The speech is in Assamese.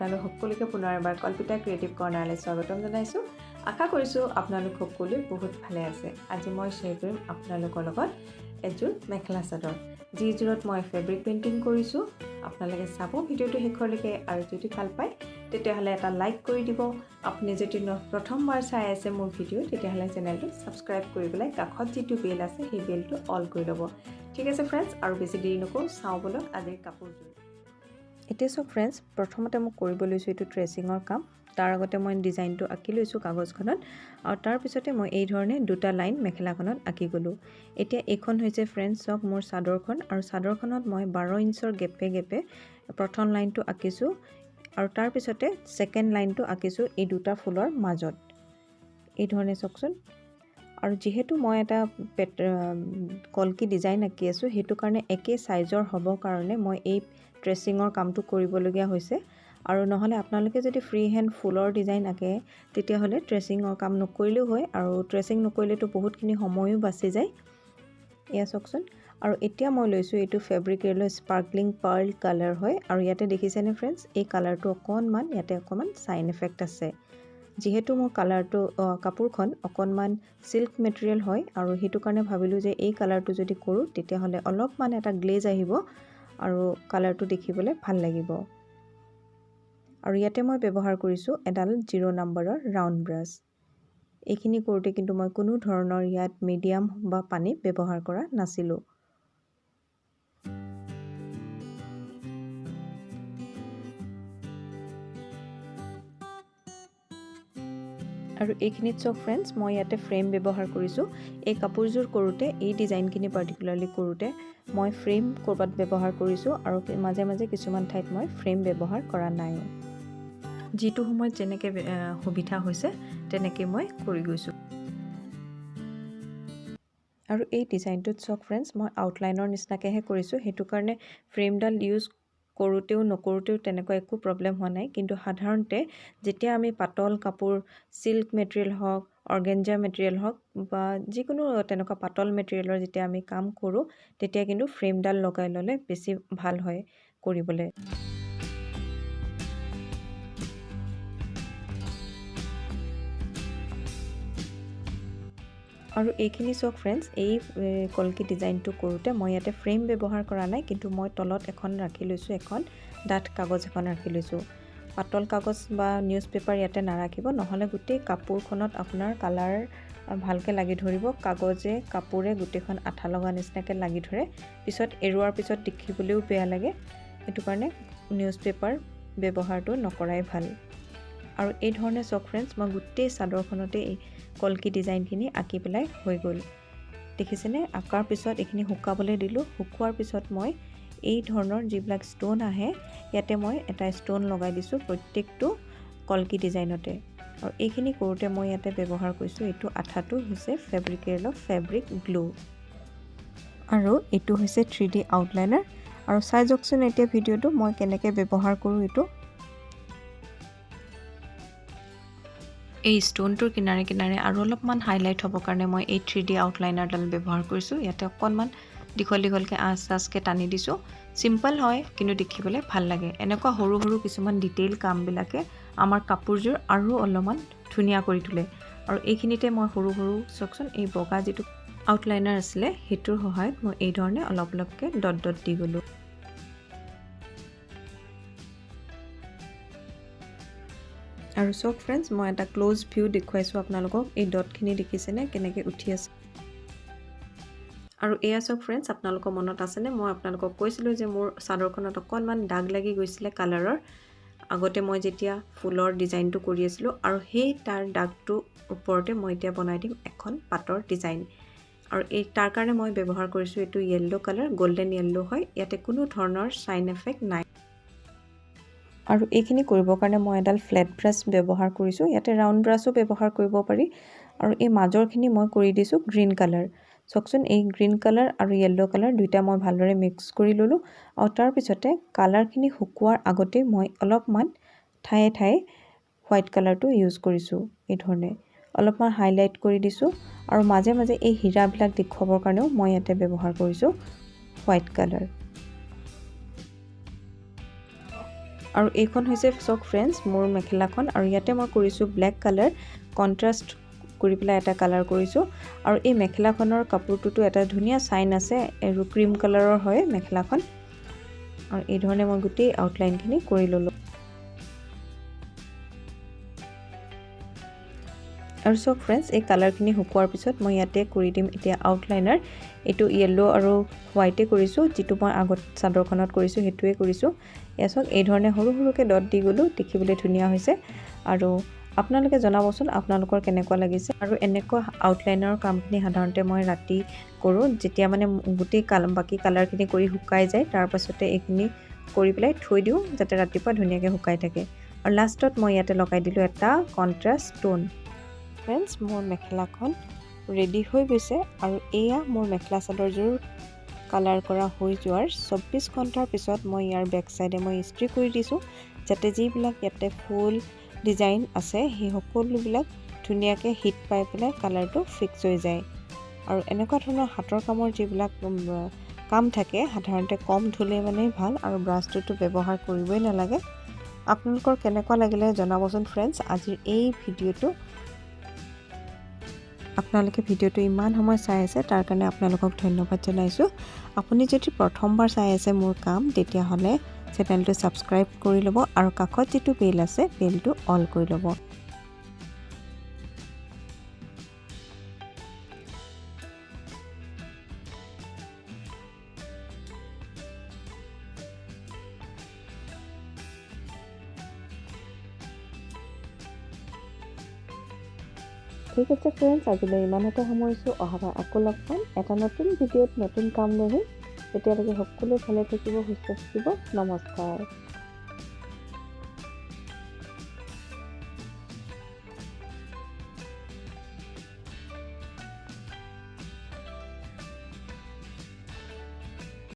আপোনালোক সকলোকে পুনৰ এবাৰ কল্পিতা ক্ৰিয়েটিভ কৰ্ণাৰলৈ স্বাগতম জনাইছোঁ। আশা কৰিছোঁ আপোনালোক সকলোৱে বহুত ভালে আছে। আজি মই শ্বেয়াৰ কৰিম আপোনালোকৰ লগত এযোৰ মেখেলা চাদৰ। যিযোৰত মই ফেব্ৰিক পেইণ্টিং কৰিছোঁ আপোনালোকে চাব ভিডিঅ'টো শেষলৈকে আৰু যদি ভাল পায় তেতিয়াহ'লে এটা লাইক কৰি দিব। আপুনি যদি প্ৰথমবাৰ চাই আছে মোৰ ভিডিঅ' তেতিয়াহ'লে চেনেলটো ছাবস্ক্ৰাইব কৰি পেলাই কাষত যিটো বেল আছে সেই বেলটো অল কৰি ল'ব। ঠিক আছে ফ্ৰেণ্ডছ আৰু বেছি দেৰি নকৰোঁ চাওঁ বলক আজিৰ কাপোৰযোৰ। এতিয়া চাওক ফ্ৰেণ্ডছ প্ৰথমতে মই কৰিব লৈছোঁ এইটো ট্ৰেচিঙৰ কাম। তাৰ আগতে মই ডিজাইনটো আঁকি লৈছোঁ কাগজখনত। আৰু তাৰপিছতে মই এই ধৰণে দুটা লাইন মেখেলাখনত আঁকি গ'লোঁ। এতিয়া এইখন হৈছে ফ্ৰেণ্ডছ চাওক মোৰ চাদৰখন। আৰু চাদৰখনত মই বাৰ ইঞ্চৰ গেপে গেপে প্ৰথম লাইনটো আঁকিছোঁ। আৰু তাৰপিছতে ছেকেণ্ড লাইনটো আঁকিছোঁ এই দুটা ফুলৰ মাজত। এই ধৰণে চাওকচোন। আৰু যিহেতু মই এটা পেট কলকি ডিজাইন আঁকি আছোঁ সেইটো কাৰণে একে চাইজৰ হ'বৰ কাৰণে মই এই ট্ৰেচিঙৰ কামটো কৰিবলগীয়া হৈছে। আৰু নহ'লে আপোনালোকে যদি ফ্ৰী হেণ্ড ফুলৰ ডিজাইন আঁকে তেতিয়াহ'লে ট্ৰেচিঙৰ কাম নকৰিলেও হয় আৰু ট্ৰেচিং নকৰিলেতো বহুতখিনি সময়ো বাচি যায়। এয়া চাওকচোন। আৰু এতিয়া মই লৈছোঁ এইটো ফেব্ৰিক ৰেলৰ স্পাৰ্কলিং পাৰ্ল কালাৰ হয়। আৰু ইয়াতে দেখিছেনে ফ্ৰেণ্ডছ এই কালাৰটো অকণমান ইয়াতে অকণমান চাইন এফেক্ট আছে। যিহেতু মোৰ কালাৰটো কাপোৰখন অকণমান চিল্ক মেটেৰিয়েল হয় আৰু সেইটো কাৰণে ভাবিলোঁ যে এই কালাৰটো যদি কৰোঁ তেতিয়াহ'লে অলপমান এটা গ্লেজ আহিব। আৰু কালাৰটো দেখিবলৈ ভাল লাগিব। আৰু ইয়াতে মই ব্যৱহাৰ কৰিছোঁ এডাল জিৰ' নাম্বাৰৰ ৰাউণ্ড ব্ৰাছ এইখিনি কৰোঁতে কিন্তু মই কোনো ধৰণৰ ইয়াত মিডিয়াম বা পানী ব্যৱহাৰ কৰা নাছিলোঁ। আৰু এইখিনিত চাওক ফ্ৰেণ্ডছ মই ইয়াতে ফ্ৰেম ব্যৱহাৰ কৰিছোঁ। এই কাপোৰযোৰ কৰোঁতে এই ডিজাইনখিনি পাৰ্টিকুলাৰলি কৰোঁতে মই ফ্ৰেম ক'ৰবাত ব্যৱহাৰ কৰিছোঁ আৰু মাজে মাজে কিছুমান ঠাইত মই ফ্ৰেম ব্যৱহাৰ কৰা নাই। যিটো সময়ত যেনেকৈ সুবিধা হৈছে তেনেকৈ মই কৰি গৈছোঁ। আৰু এই ডিজাইনটোত চাওক ফ্ৰেণ্ডছ মই আউটলাইনৰ নিচিনাকৈহে কৰিছোঁ সেইটো কাৰণে ফ্ৰেমডাল ইউজ কৰোঁতেও নকৰোঁতেও তেনেকুৱা একো প্ৰব্লেম হোৱা নাই। কিন্তু সাধাৰণতে যেতিয়া আমি পাতল কাপোৰ চিল্ক মেটেৰিয়েল হওক অৰ্গেঞ্জা মেটেৰিয়েল হওক বা যিকোনো তেনেকুৱা পাতল মেটেৰিয়েলৰ যেতিয়া আমি কাম কৰোঁ তেতিয়া কিন্তু ফ্ৰেমডাল লগাই ল'লে বেছি ভাল হয় কৰিবলৈ। আৰু এইখিনি চাওক ফ্ৰেণ্ডছ এই কলকি ডিজাইনটো কৰোঁতে মই ইয়াতে ফ্ৰেম ব্যৱহাৰ কৰা নাই কিন্তু মই তলত এখন ৰাখি লৈছোঁ এখন ডাঠ কাগজ এখন ৰাখি লৈছোঁ। পাতল কাগজ বা নিউজ পেপাৰ ইয়াতে নাৰাখিব নহ'লে গোটেই কাপোৰখনত আপোনাৰ কালাৰ ভালকৈ লাগি ধৰিব কাগজে কাপোৰে গোটেইখন আঠা লগা নিচিনাকৈ লাগি ধৰে পিছত এৰুৱাৰ পিছত দেখিবলৈও বেয়া লাগে। সেইটো কাৰণে নিউজ পেপাৰ ব্যৱহাৰটো নকৰাই ভাল। আৰু এই ধৰণে চক ফ্ৰেণ্ডছ মই গোটেই চাদৰখনতে এই কলকি ডিজাইনখিনি আঁকি পেলাই হৈ গ'ল। দেখিছেনে? আঁকাৰ পিছত এইখিনি শুকাবলৈ দিলোঁ। শুকোৱাৰ পিছত মই এই ধৰণৰ যিবিলাক ষ্ট'ন আহে ইয়াতে মই এটা ষ্ট'ন লগাই দিছোঁ প্ৰত্যেকটো কলকি ডিজাইনতে। আৰু এইখিনি কৰোঁতে মই ইয়াতে ব্যৱহাৰ কৰিছোঁ এইটো আঠাটো হৈছে ফেব্ৰিকেল অফ ফেব্ৰিক গ্লু আৰু এইটো হৈছে থ্ৰী ডি আউটলাইনাৰ আৰু চাই যাওকচোন এতিয়া ভিডিঅ'টো মই কেনেকৈ ব্যৱহাৰ কৰোঁ এইটো। এই ষ্ট'নটোৰ কিনাৰে কিনাৰে আৰু অলপমান হাইলাইট হ'বৰ কাৰণে মই এই থ্ৰী ডি আউটলাইনাৰডাল ব্যৱহাৰ কৰিছোঁ। ইয়াতে অকণমান দীঘল দীঘলকৈ আঁচ আঁচকৈ টানি দিছোঁ। চিম্পল হয় কিন্তু দেখিবলৈ ভাল লাগে। এনেকুৱা সৰু সৰু কিছুমান ডিটেইল কামবিলাকে আমাৰ কাপোৰযোৰ আৰু অলপমান ধুনীয়া কৰি তোলে। আৰু এইখিনিতে মই সৰু সৰু চাওকচোন এই বগা যিটো আউটলাইনাৰ আছিলে সেইটোৰ সহায়ত মই এই ধৰণে অলপ অলপকৈ ডট ডট দি গ'লোঁ। আৰু চাওক ফ্ৰেণ্ডছ মই এটা ক্ল'জ ভিউ দেখুৱাইছোঁ আপোনালোকক। এই ডটখিনি দেখিছেনে? কেনেকৈ উঠি আছে? আৰু এয়া চাওক ফ্ৰেণ্ডছ আপোনালোকৰ মনত আছেনে? মই আপোনালোকক কৈছিলোঁ যে মোৰ চাদৰখনত অকণমান দাগ লাগি গৈছিলে কালাৰৰ আগতে মই যেতিয়া ফুলৰ ডিজাইনটো কৰি আছিলোঁ আৰু সেই তাৰ দাগটোৰ ওপৰতে মই এতিয়া বনাই দিম এখন পাতৰ ডিজাইন আৰু এই তাৰ কাৰণে মই ব্যৱহাৰ কৰিছোঁ এইটো য়েল্ল' কালাৰ গল্ডেন য়েল্ল' হয়। ইয়াতে কোনো ধৰণৰ চাইন এফেক্ট নাই। আৰু এইখিনি কৰিবৰ কাৰণে মই এডাল ফ্লেট ব্ৰাছ ব্যৱহাৰ কৰিছোঁ। ইয়াতে ৰাউণ্ড ব্ৰাছো ব্যৱহাৰ কৰিব পাৰি আৰু এই মাজৰখিনি মই কৰি দিছোঁ গ্ৰীণ কালাৰ চাওকচোন এই গ্ৰীণ কালাৰ আৰু য়েল্ল' কালাৰ দুইটা মই ভালদৰে মিক্স কৰি ল'লোঁ। আৰু তাৰপিছতে কালাৰখিনি শুকোৱাৰ আগতেই মই অলপমান ঠায়ে ঠায়ে হোৱাইট কালাৰটো ইউজ কৰিছোঁ এই ধৰণে। অলপমান হাইলাইট কৰি দিছোঁ আৰু মাজে মাজে এই হীৰাবিলাক দেখুৱাবৰ কাৰণেও মই ইয়াতে ব্যৱহাৰ কৰিছোঁ হোৱাইট কালাৰ আৰু এইখন হৈছে চাওক ফ্ৰেণ্ডছ মোৰ মেখেলাখন আৰু ইয়াতে মই কৰিছোঁ ব্লেক কালাৰ কণ্ট্ৰাষ্ট কৰি পেলাই এটা কালাৰ কৰিছোঁ। আৰু এই মেখেলাখনৰ কাপোৰটোতো এটা ধুনীয়া চাইন আছে আৰু ক্ৰীম কালাৰৰ হয় মেখেলাখন। আৰু এই ধৰণে মই গোটেই আউটলাইনখিনি কৰি ল'লোঁ। আৰু চাওক ফ্ৰেণ্ডছ এই কালাৰখিনি শুকোৱাৰ পিছত মই ইয়াতে কৰি দিম এতিয়া আউটলাইনাৰ এইটো য়েল্ল' আৰু হোৱাইটে কৰিছোঁ যিটো মই আগত চাদৰখনত কৰিছোঁ সেইটোৱে কৰিছোঁ। এয়া চাওক এই ধৰণে সৰু সৰুকৈ ডট দি গ'লোঁ দেখিবলৈ ধুনীয়া হৈছে। আৰু আপোনালোকে জনাবচোন আপোনালোকৰ কেনেকুৱা লাগিছে। আৰু এনেকুৱা আউটলাইনৰ কামখিনি সাধাৰণতে মই ৰাতি কৰোঁ যেতিয়া মানে গোটেই কাল বাকী কালাৰখিনি কৰি শুকাই যায় তাৰপাছতে এইখিনি কৰি পেলাই থৈ দিওঁ যাতে ৰাতিপুৱা ধুনীয়াকৈ শুকাই থাকে। আৰু লাষ্টত মই ইয়াতে লগাই দিলোঁ এটা কণ্ট্ৰাষ্ট ষ্ট'ন ফ্ৰেণ্ডছ মোৰ মেখেলাখন ৰেডি হৈ গৈছে আৰু এয়া মোৰ মেখেলা চাদৰযোৰ কালাৰ কৰা হৈ যোৱাৰ চৌব্বিছ ঘণ্টাৰ পিছত মই ইয়াৰ বেক চাইডে মই ইস্ত্ৰি কৰি দিছোঁ যাতে যিবিলাক ইয়াতে ফুল ডিজাইন আছে সেই সকলোবিলাক ধুনীয়াকৈ হিট পাই পেলাই কালাৰটো ফিক্স হৈ যায়। আৰু এনেকুৱা ধৰণৰ হাতৰ কামৰ যিবিলাক কাম থাকে সাধাৰণতে কম ধুলে মানে ভাল আৰু ব্ৰাছটোতো ব্যৱহাৰ কৰিবই নালাগে। আপোনালোকৰ কেনেকুৱা লাগিলে জনাবচোন ফ্ৰেণ্ডছ আজিৰ এই ভিডিঅ'টো আপোনালোকে ভিডিঅ'টো ইমান সময় চাই আছে তাৰ কাৰণে আপোনালোকক ধন্যবাদ জনাইছোঁ। আপুনি যদি প্ৰথমবাৰ চাই আছে মোৰ কাম তেতিয়াহ'লে চেনেলটো ছাবস্ক্ৰাইব কৰি ল'ব আৰু কাষত যিটো বেল আছে বেলটো অল কৰি ল'ব। ঠিক আছে ফ্ৰেণ্ডছ আজিলৈ ইমানতে সামৰিছোঁ। অহাবাৰ আকৌ লগ পাম। এটা নতুন ভিডিঅ'ত নতুন কাম লৈ তেতিয়ালৈকে সকলো ভালে থাকিব সুস্থ থাকিব। নমস্কাৰ।